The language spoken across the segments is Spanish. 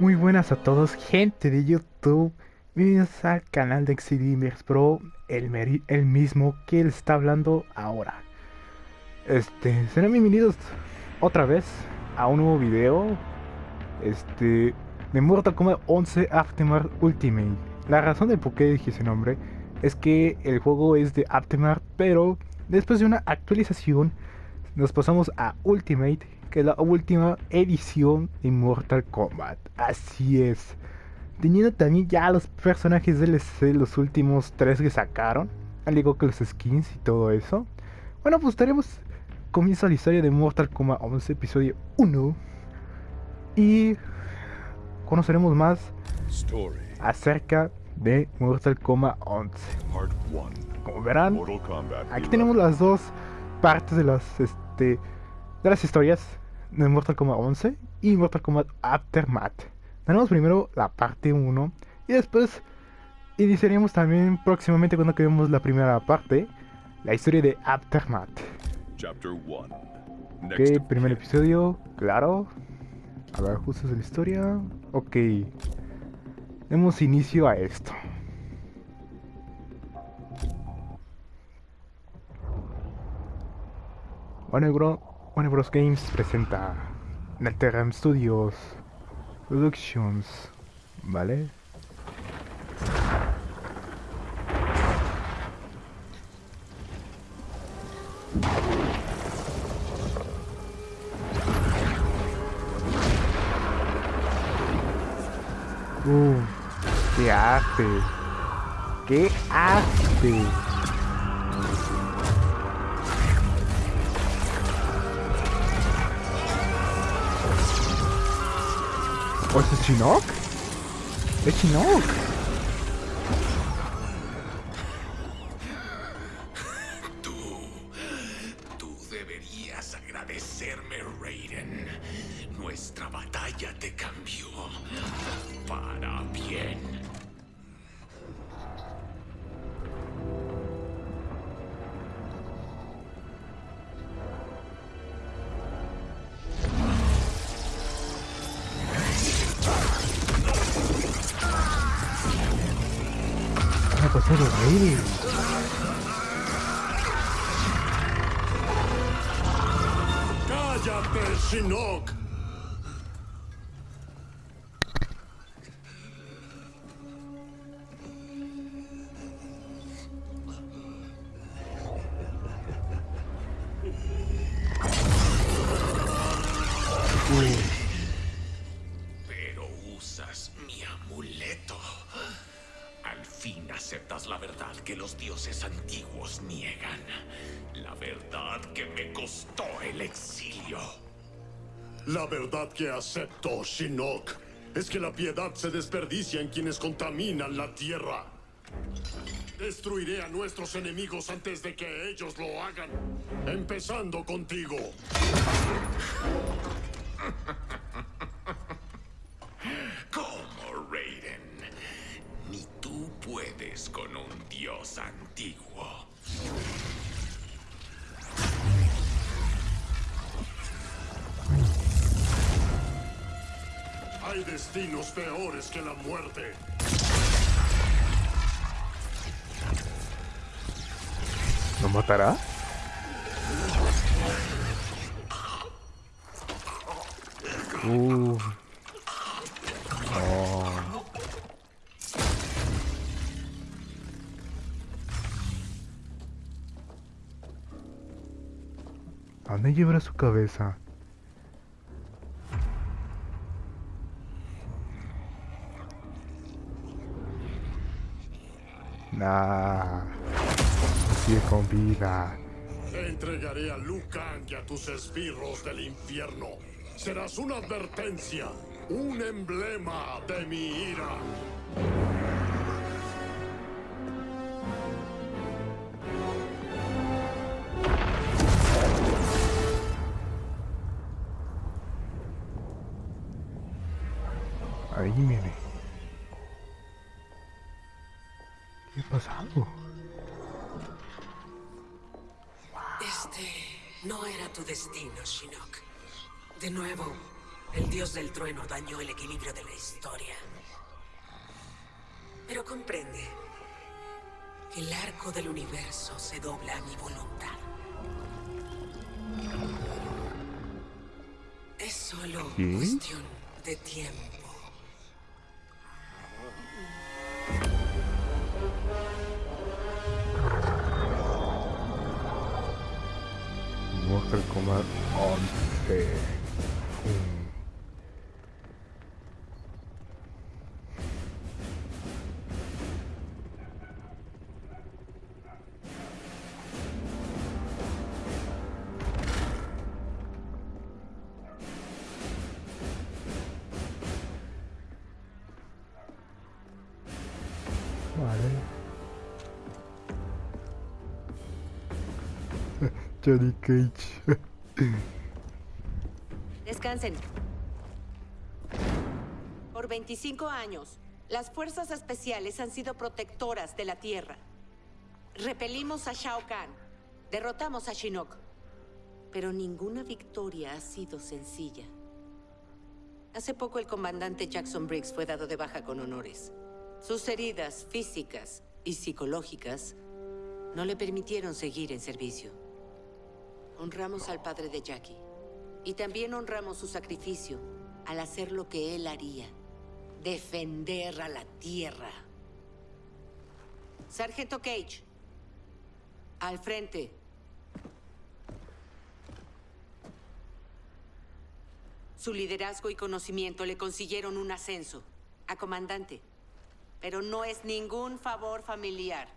Muy buenas a todos, gente de YouTube. Bienvenidos al canal de Xidimers Pro, el, el mismo que él está hablando ahora. Este, serán bienvenidos otra vez a un nuevo video. Este, de Mortal Kombat 11 Aftermath Ultimate. La razón de por qué dije ese nombre es que el juego es de Aftermath, pero después de una actualización nos pasamos a Ultimate que es la última edición de Mortal Kombat. Así es. Teniendo también ya los personajes DLC, los últimos tres que sacaron, al igual que los skins y todo eso. Bueno, pues estaremos comienza la historia de Mortal Kombat 11, episodio 1. Y conoceremos más acerca de Mortal Kombat 11. Como verán, aquí tenemos las dos partes de las este de las historias de Mortal Kombat 11 y Mortal Kombat Aftermath. Tenemos primero la parte 1 y después iniciaríamos también próximamente cuando acabemos la primera parte, la historia de Aftermath. Ok, primer episodio, claro. A ver, justo la historia. Ok. Demos inicio a esto. Bueno, bro, Warner Bros. Games presenta NetherRealm Studios Productions, ¿vale? Uh, qué arte, qué arte. ¿O es Chinook? ¿Es Chinook? ¡Cállate, Shinnok! Que acepto, Shinnok, es que la piedad se desperdicia en quienes contaminan la tierra. Destruiré a nuestros enemigos antes de que ellos lo hagan. Empezando contigo. con un dios antiguo. Destinos peores que la muerte. ¿Lo matará? Uh. ¿A dónde llevará su cabeza? Sigue con vida. entregaré a Liu Kang y a tus esbirros del infierno. Serás una advertencia, un emblema de mi ira. De nuevo, El dios del trueno dañó el equilibrio de la historia. Pero comprende que el arco del universo se dobla a mi voluntad. Es solo cuestión de tiempo. Mortal Kombat 11. Descansen. Por 25 años, las fuerzas especiales han sido protectoras de la Tierra. Repelimos a Shao Kahn, derrotamos a Shinnok, pero ninguna victoria ha sido sencilla. Hace poco el comandante Jackson Briggs fue dado de baja con honores. Sus heridas físicas y psicológicas no le permitieron seguir en servicio. Honramos al padre de Jackie. Y también honramos su sacrificio al hacer lo que él haría. Defender a la Tierra. Sargento Cage. Al frente. Su liderazgo y conocimiento le consiguieron un ascenso a comandante. Pero no es ningún favor familiar.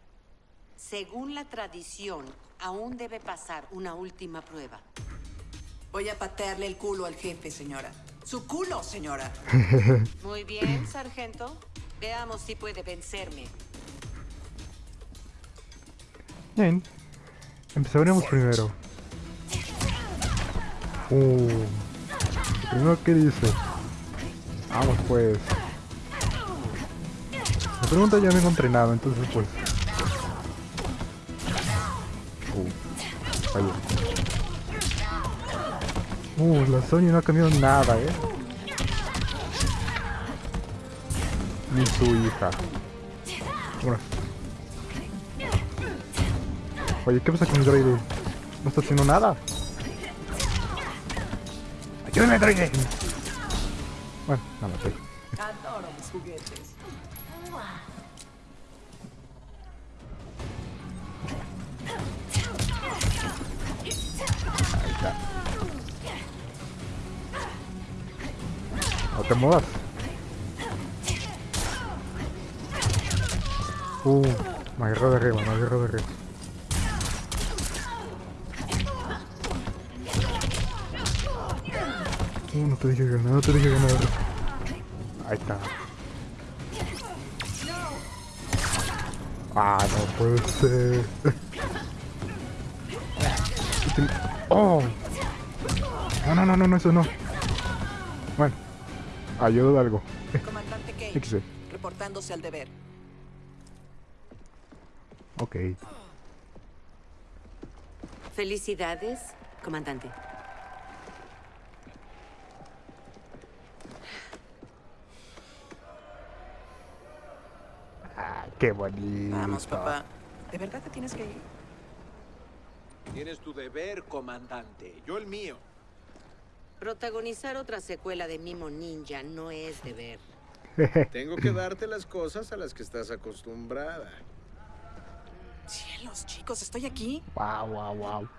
Según la tradición, aún debe pasar una última prueba. Voy a patearle el culo al jefe, señora. ¡Su culo, señora! Muy bien, sargento. Veamos si puede vencerme. Bien. Empezaremos primero. Uh. Primero, ¿qué dice? Vamos pues. La pregunta ya vengo entrenado, entonces pues. Uh, la Sony no ha cambiado nada, eh. Ni su hija. Oye, ¿qué pasa con el droide? No está haciendo nada. ¡Ayúdame, droide! Bueno. Adoro mis juguetes. Muevas. Uh, me agarró de arriba, me agarró de arriba. Uh, no te dije ganar, no te dije ganar. Ahí está. Ah, no puede ser. Oh. No, no, no, no, no, eso no. Ayudo de algo. Comandante Fíjese. reportándose al deber. Ok. Felicidades, comandante. Ah, qué bonito. Vamos, papá. ¿De verdad te tienes que ir? Tienes tu deber, comandante. Yo el mío. Protagonizar otra secuela de Mimo Ninja no es deber. Tengo que darte las cosas a las que estás acostumbrada. Cielos, chicos, estoy aquí. Wow, wow, wow.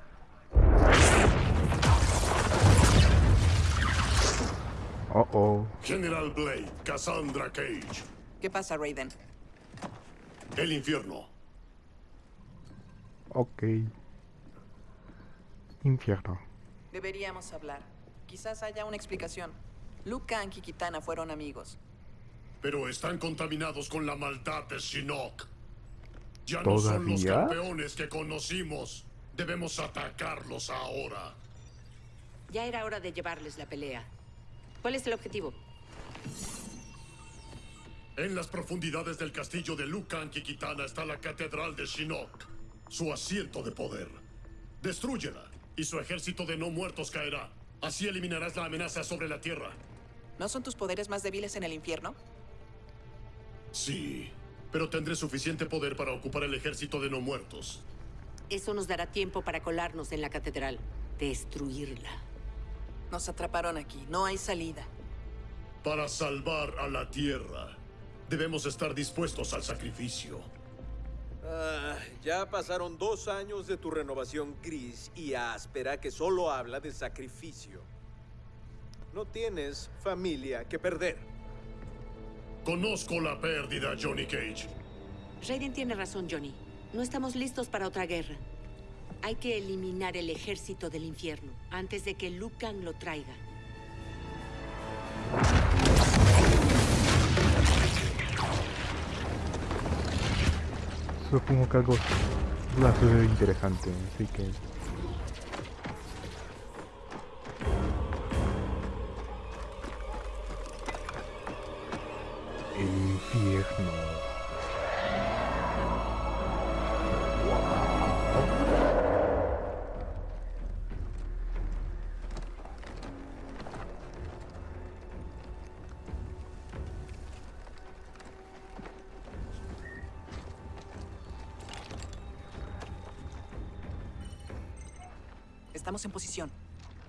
Oh, oh. General Blade, Cassandra Cage. ¿Qué pasa, Raiden? El infierno. Ok. Infierno. Deberíamos hablar. Quizás haya una explicación. Liu Kang y Kitana fueron amigos. Pero están contaminados con la maldad de Shinnok. Ya no son los campeones que conocimos. Debemos atacarlos ahora. Ya era hora de llevarles la pelea. ¿Cuál es el objetivo? En las profundidades del castillo de Liu Kang y Kitana está la catedral de Shinnok, su asiento de poder. Destrúyela y su ejército de no muertos caerá. Así eliminarás la amenaza sobre la Tierra. ¿No son tus poderes más débiles en el infierno? Sí, pero tendré suficiente poder para ocupar el ejército de no muertos. Eso nos dará tiempo para colarnos en la catedral. Destruirla. Nos atraparon aquí. No hay salida. Para salvar a la Tierra, debemos estar dispuestos al sacrificio. Ah, ya pasaron dos años de tu renovación gris y áspera que solo habla de sacrificio. No tienes familia que perder. Conozco la pérdida, Johnny Cage. Raiden tiene razón, Johnny. No estamos listos para otra guerra. Hay que eliminar el ejército del infierno antes de que Liu Kang lo traiga. Supongo que algo suceder interesante, así que... Infierno. Estamos en posición.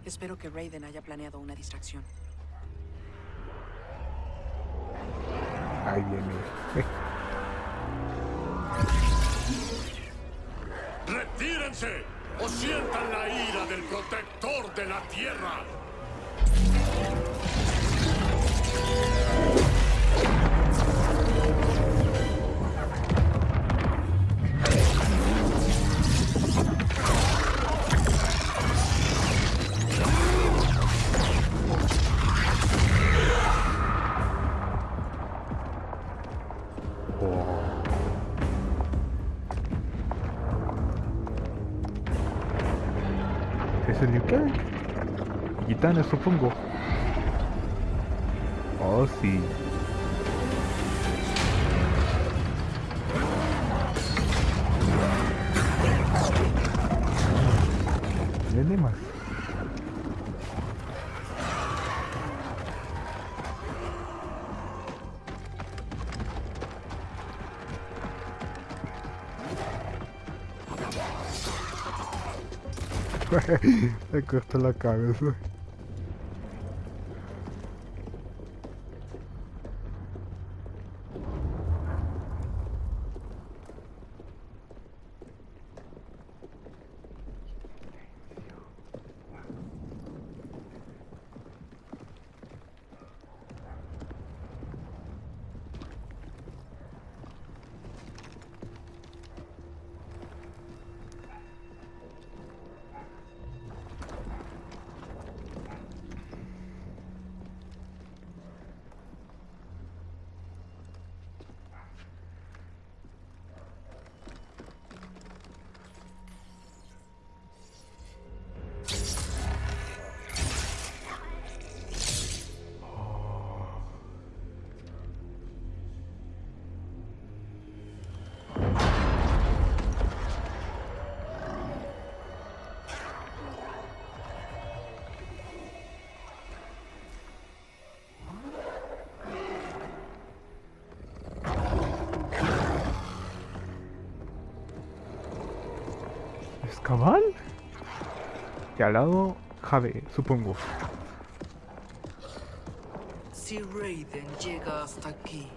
Espero que Raiden haya planeado una distracción. Ahí viene. ¡Retírense! ¡O sientan la ira del protector de la Tierra! Kitana, supongo. Oh, sí. Viene más. Le cortó la cabeza. Cabal? Y al lado, Jade, supongo. Si Raiden llega hasta aquí,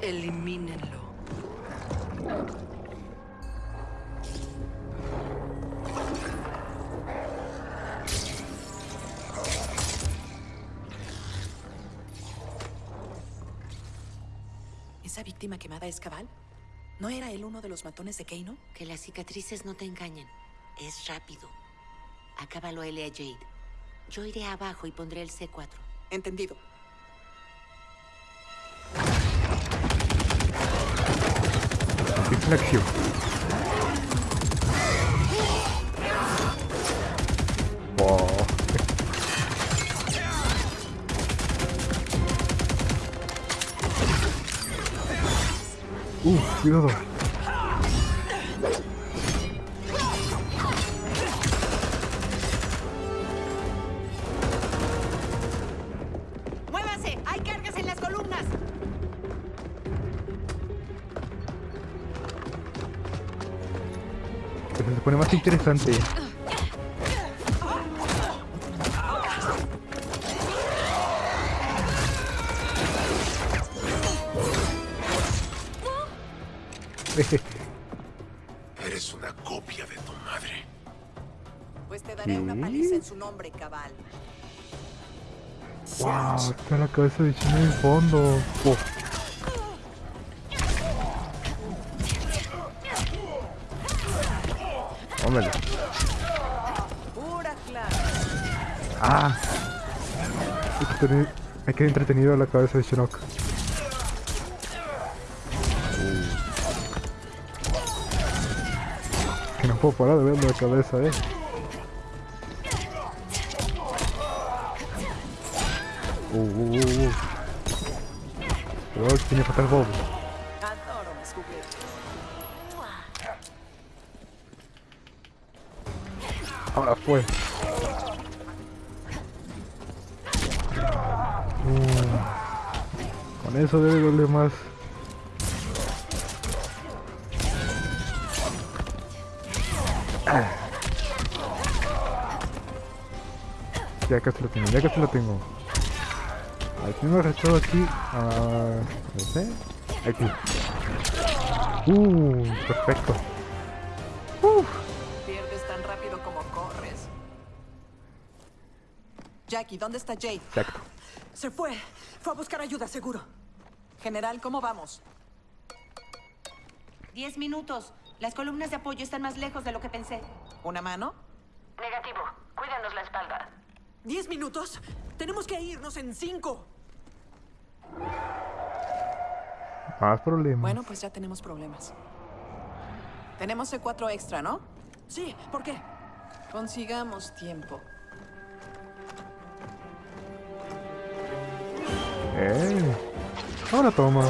elimínenlo. ¿Esa víctima quemada es Cabal? ¿No era él uno de los matones de Keino? Que las cicatrices no te engañen. Es rápido. Acábalo a él y a Jade. Yo iré abajo y pondré el C4. Entendido. Reflexión. Uh, ¡Muévase! ¡Hay cargas en las columnas! Se pone más interesante. Eres una copia de tu madre. Pues te daré una ¿Qué? paliza en su nombre, cabal. wow, está la cabeza de Chino en el fondo. Oh, clase. Ah. Hay que tener- Me queda entretenido la cabeza de Shinnok. Puedo parar de ver la cabeza, eh. Uh, uh, uh, uh. Que tiene fatal. Ahora fue. Uh, con eso debe doler más. Ya casi lo tengo, ya casi lo tengo. Al fin me arrestado aquí. Ah, no sé. Aquí. Uh, perfecto. Pierdes tan rápido como corres. Jackie, ¿dónde está Jade? Exacto. Se fue. Fue a buscar ayuda, seguro. General, ¿cómo vamos? Diez minutos. Las columnas de apoyo están más lejos de lo que pensé. ¿Una mano? Negativo. Cuídanos la espalda. ¿Diez minutos? Tenemos que irnos en cinco. Más problemas. Bueno, pues ya tenemos problemas. Tenemos C4 extra, ¿no? Sí, ¿por qué? Consigamos tiempo. ¡Eh! Ahora toma.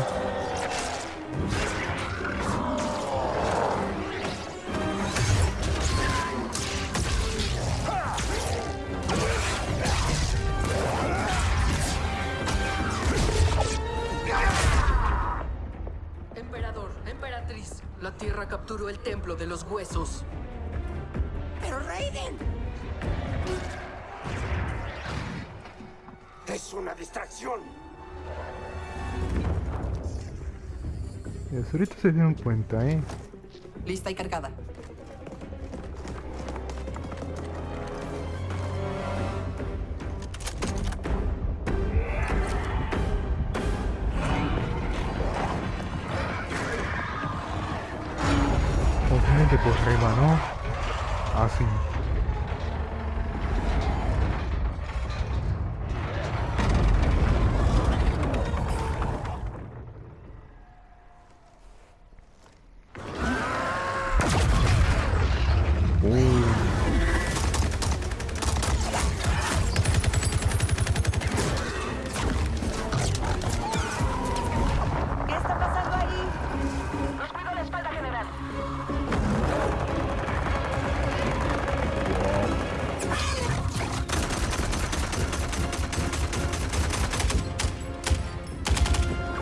La Tierra capturó el templo de los huesos. ¡Pero Raiden! Es una distracción. Ahorita se dieron cuenta, ¿eh? Lista y cargada.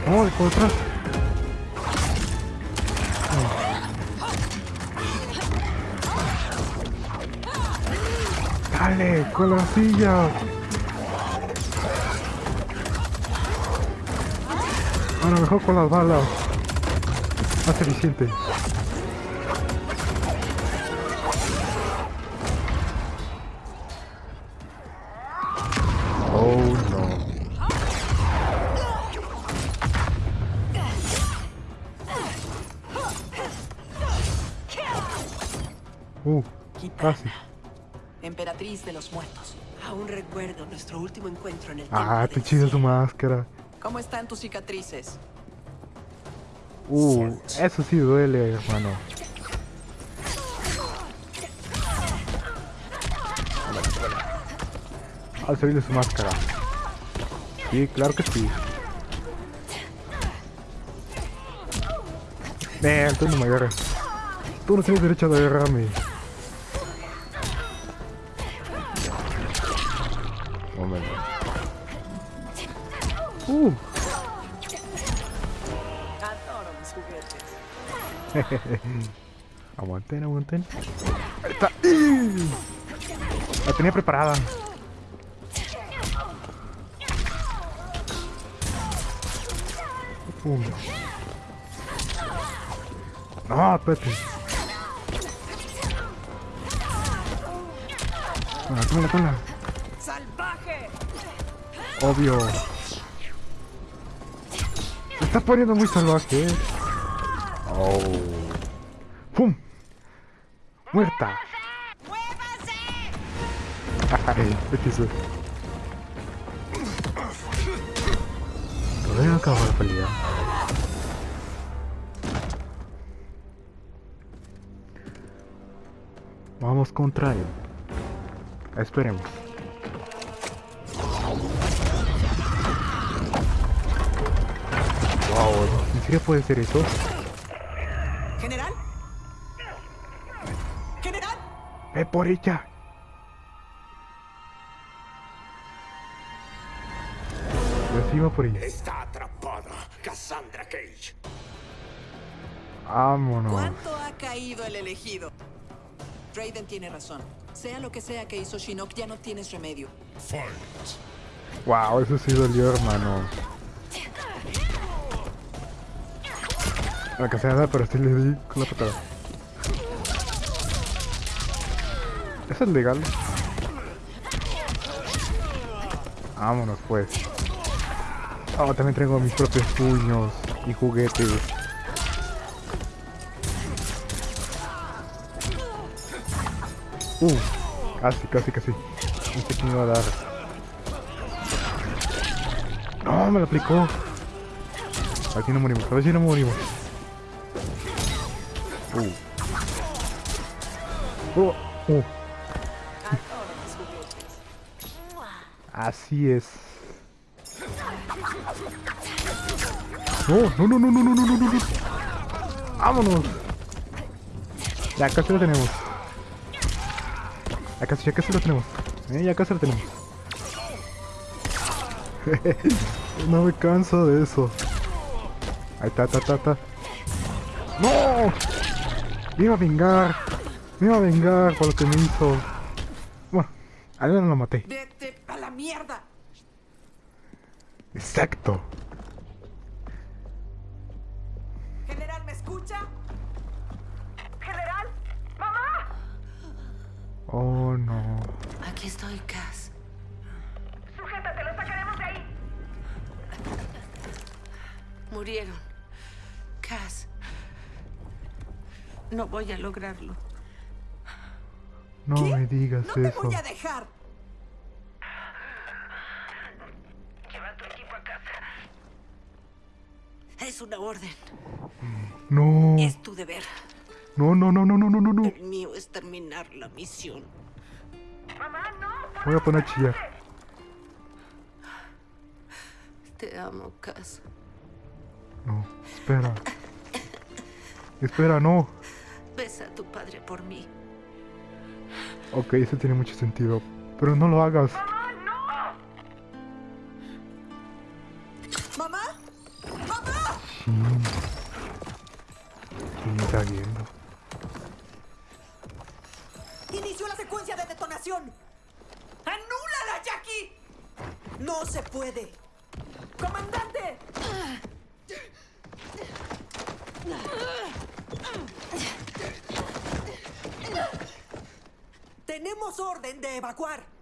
¡Oh, por atrás! ¡Dale! ¡Con la silla! Ahora mejor con las balas. Más eficiente. De los muertos. Aún recuerdo nuestro último encuentro en el Ah, del chida su máscara. ¿Cómo están tus cicatrices? Uh, eso sí duele, hermano. Al salir de su máscara. Sí, claro que sí. Eh, tú no me agarras. Tú no tienes derecho de agarrarme. Aguanten, aguanten. Ahí está. La tenía preparada. Pum. No, espérate. Tómala. ¡Salvaje! Obvio. Se está poniendo muy salvaje. Oh. ¡Pum! ¡Muerta! Ay, ¿qué hizo? Todavía no acabó la pelea. Vamos contra él. Esperemos. Wow, ¿en serio puede ser eso? ¡Ve por ella! Encima por ella. Está atrapada, Cassandra Cage. Vámonos. ¿Cuánto ha caído el elegido? Raiden tiene razón. Sea lo que sea que hizo Shinnok, ya no tienes remedio. Fight. Wow, eso sí dolió, hermano. La nada, pero sí le di con la patada. ¿Eso es legal? Vámonos pues. Oh, también traigo mis propios puños y juguetes. Uh, casi, casi, casi. No sé quién iba a dar. No, me lo aplicó. Aquí no morimos, a ver si no morimos. Uh. Uh, uh. Así es. No, no, no, no, no, no, no, no, no. Vámonos. Ya casi lo tenemos. Ya casi, ya casi lo tenemos. Eh, ya casi lo tenemos. no me canso de eso. Ahí está, está, está, está. ¡No! Me iba a vengar. Me iba a vengar por lo que me hizo. Bueno, al menos lo maté. ¡Vete a la mierda! Exacto. ¿General, me escucha? ¡General! ¡Mamá! Oh no. Aquí estoy, Cass. Sujétate, lo sacaremos de ahí. Murieron. Cass. No voy a lograrlo. No me digas ¡No te eso. voy a dejar! Lleva tu equipo a casa. Es una orden. No. Es tu deber. No, no, no, no, no, no, no, no. El mío es terminar la misión. Mamá, no. Voy a poner a chillar. Te amo, Cass. No, espera. Espera, no. Besa a tu padre por mí. Ok, eso tiene mucho sentido. Pero no lo hagas. ¿Quién está viendo? ¡Inició la secuencia de detonación! ¡Anúlala, Jackie! ¡No se puede! ¡Comandante! Tenemos orden de evacuar.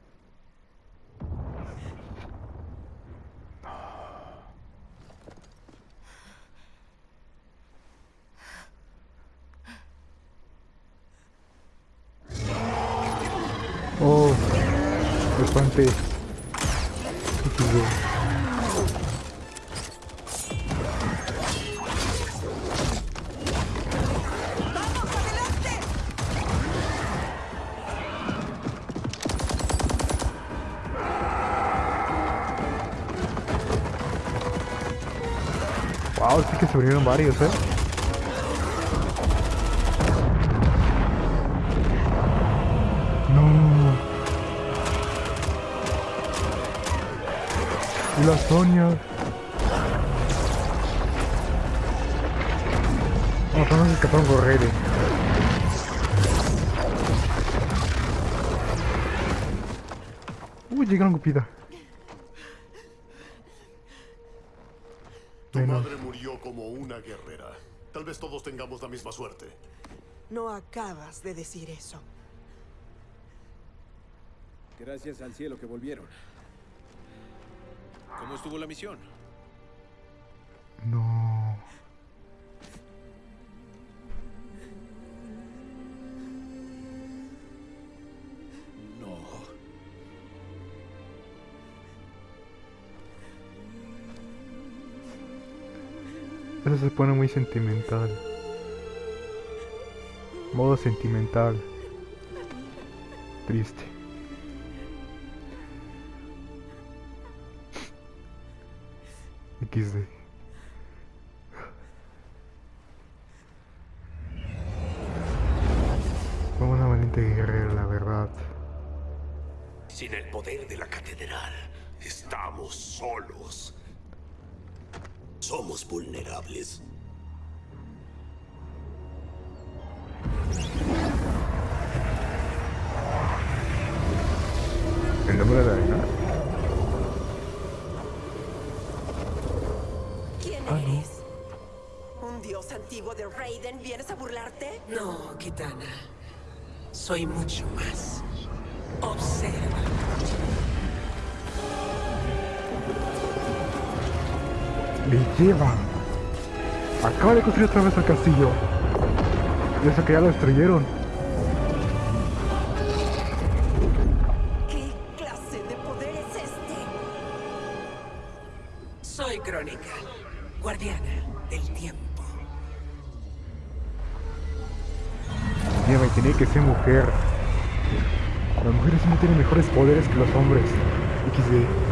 murieron varios, ¿eh? No. Y la Sonia. No, no se escaparon correr. Uy, llegaron cupida. Vez todos tengamos la misma suerte. No acabas de decir eso. Gracias al cielo que volvieron. ¿Cómo estuvo la misión? No. No. Se pone muy sentimental. Modo sentimental. Triste. XD. Fue una valiente guerrera, la verdad. Sin el poder de la catedral, estamos solos. Somos vulnerables. ¿El nombre de la? ¿Quién Ah, no. eres? ¿Un dios antiguo de Raiden? ¿Vienes a burlarte? No, Kitana. Soy mucho más. Observa. Le llevan. Acaba de construir otra vez el castillo. Y eso que ya lo destruyeron. ¿Qué clase de poder es este? Soy Crónica, guardiana del tiempo. Lleva y tenía que ser mujer. Las mujeres siempre tienen mejores poderes que los hombres. XD.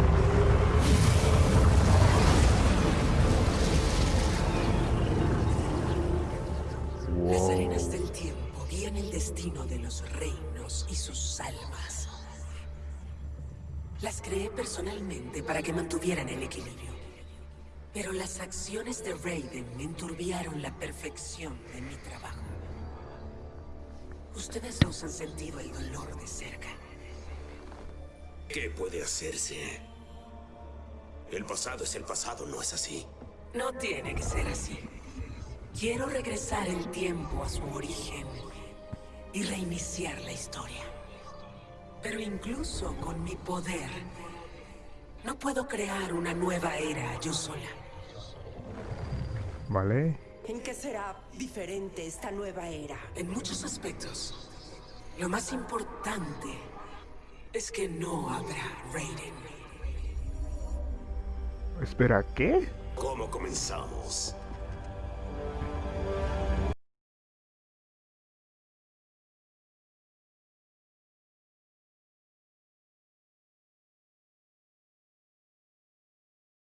Acciones de Raiden enturbiaron la perfección de mi trabajo. Ustedes nos han sentido el dolor de cerca. ¿Qué puede hacerse? El pasado es el pasado, ¿no es así? No tiene que ser así. Quiero regresar el tiempo a su origen y reiniciar la historia. Pero incluso con mi poder, no puedo crear una nueva era yo sola. Vale. ¿En qué será diferente esta nueva era? En muchos aspectos, lo más importante es que no habrá Raiden. Espera, ¿qué? ¿Cómo comenzamos?